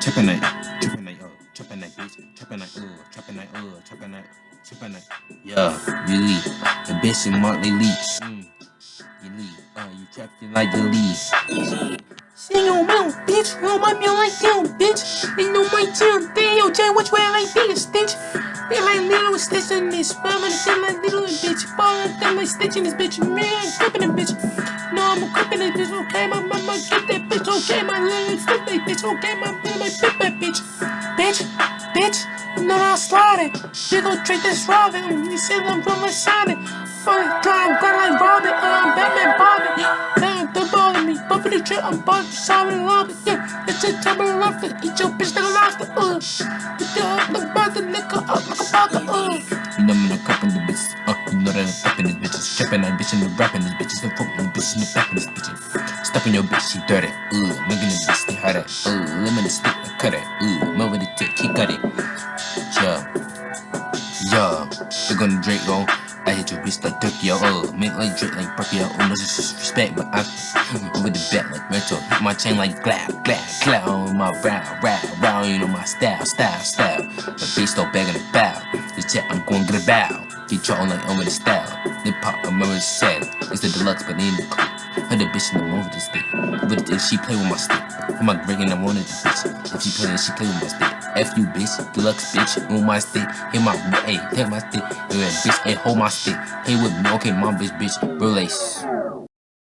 Trapping that, trapping uh, trapping trapping uh, trapping uh, trapping trapping. Yeah, leave. The bitch Mark they. Mm. You leave. Uh, you trapped it like you leave. Sing on mouth, bitch. On my meal like you, bitch. Ain't no my town. They yo, Jay, which way I like this, bitch? They like little stitch in this. I'm gonna say like little bitch. Ball them like stitch in this bitch. Man, clipping this bitch. I'm clipping this bitch. Okay, my mama get that bitch. Okay, my little that bitch. Okay, my little my flip that bitch. Bitch, bitch. No, I'll slide it. You go treat this Robin. You see them from my side. Fuck, I'm glad like Robin. I'm Batman Bobby. Damn, don't bother me. Bumping the trip, I'm bumping sorry love it. Yeah, it's a love it. Eat your bitch like a lobster. Uh, put the up the liquor up like a vodka. Uh. You know I'm in the cup in the bitches. Uh, you know that I'm fucking this bitches. Trapping that bitch and the rapping this. The bitch in the Stuffing your bitch, she dirty. Uh, making this bitch stay hot. Uh, lemon the stick, I cut it. Uh, moving the tick, he cut it. Yeah. Yeah. They're gonna drink on. I hit your bitch like Tokyo, uh, mint like Drake like Brooklyn, oh, no disrespect, but I'm over the back like retro, hit my chain like glad, glad, glad on my round, round, round, you know my style, style, style, the bitch bag in the bow, the chat I'm going to get a bow, keep trying like over the style, hip hop, I'm already said, it's the deluxe, but in the her the bitch no over this stick, but if she play with my stick, I'm like breaking I wanted this bitch, if she play, she play with my stick, F you bitch, deluxe bitch, on my stick, hit my, hey, hit my stick, yeah, bitch, hey, hold my stick, hey with me, okay, my bitch, bitch, relace.